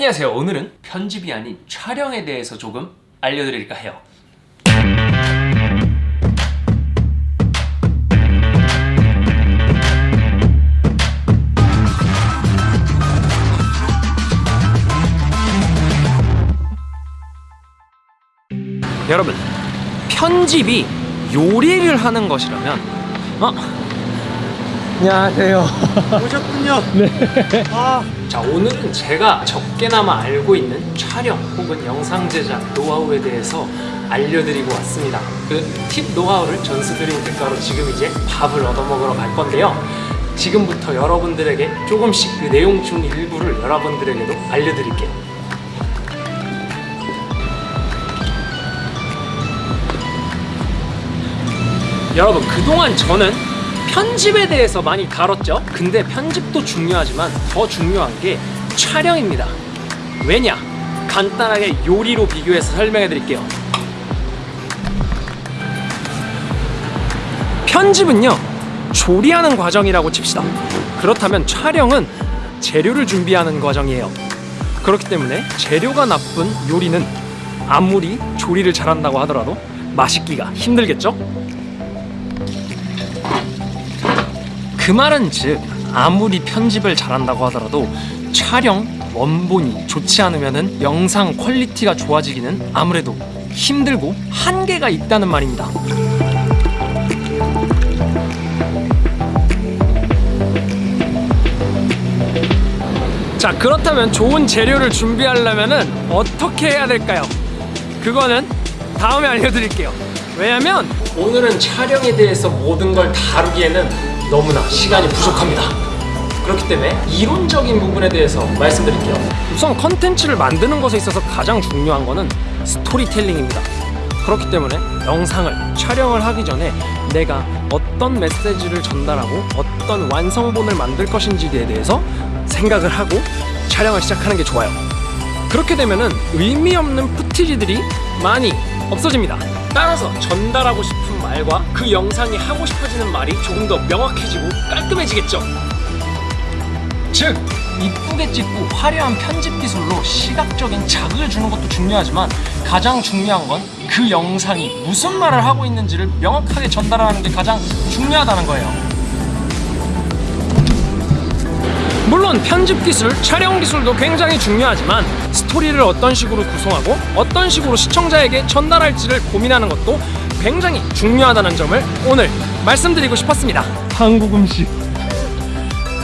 안녕하세요. 오늘은 편집이 아닌 촬영에 대해서 조금 알려드릴까 해요. 여러분, 편집이 요리를 하는 것이라면 어? 안녕하세요. 오셨군요. 아, 자 오늘은 제가 적게나마 알고 있는 촬영 혹은 영상 제작 노하우에 대해서 알려드리고 왔습니다. 그 팁 노하우를 전수드린 대가로 지금 이제 밥을 얻어먹으러 갈 건데요. 지금부터 여러분들에게 조금씩 그 내용 중 일부를 여러분들에게도 알려드릴게요. 여러분 그동안 저는 편집에 대해서 많이 다뤘죠. 근데 편집도 중요하지만 더 중요한 게 촬영입니다. 왜냐? 간단하게 요리로 비교해서 설명해 드릴게요. 편집은요 조리하는 과정이라고 칩시다. 그렇다면 촬영은 재료를 준비하는 과정이에요. 그렇기 때문에 재료가 나쁜 요리는 아무리 조리를 잘한다고 하더라도 맛있기가 힘들겠죠? 그 말은 즉 아무리 편집을 잘한다고 하더라도 촬영 원본이 좋지 않으면 은 영상 quality가 좋아지기는 아무래도 힘들고 한계가 있다는 말입니다. 자 그렇다면 좋은 재료를 준비하려면 은 어떻게 해야 될까요? 그거는 다음에 알려드릴게요. 왜냐면 오늘은 촬영에 대해서 모든 걸 다루기에는 너무나 시간이 부족합니다. 그렇기 때문에 이론적인 부분에 대해서 말씀드릴게요. 우선 컨텐츠를 만드는 것에 있어서 가장 중요한 것은 스토리텔링입니다. 그렇기 때문에 영상을 촬영을 하기 전에 내가 어떤 메시지를 전달하고 어떤 완성본을 만들 것인지에 대해서 생각을 하고 촬영을 시작하는 게 좋아요. 그렇게 되면은 의미 없는 푸티지들이 많이 없어집니다. 따라서 전달하고 싶은 말과 그 영상이 하고 싶어지는 말이 조금 더 명확해지고 깔끔해지겠죠. 즉 이쁘게 찍고 화려한 편집 기술로 시각적인 자극을 주는 것도 중요하지만 가장 중요한 건 그 영상이 무슨 말을 하고 있는지를 명확하게 전달하는 게 가장 중요하다는 거예요. 물론 편집 기술, 촬영 기술도 굉장히 중요하지만 스토리를 어떤 식으로 구성하고 어떤 식으로 시청자에게 전달할지를 고민하는 것도 굉장히 중요하다는 점을 오늘 말씀드리고 싶었습니다. 한국 음식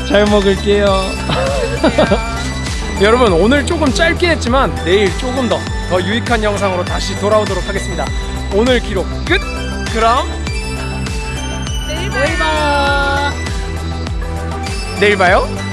잘 먹을게요. 여러분 오늘 조금 짧게 했지만 내일 조금 더, 더 유익한 영상으로 다시 돌아오도록 하겠습니다. 오늘 기록 끝! 그럼 내일 봐요. 내일 봐요.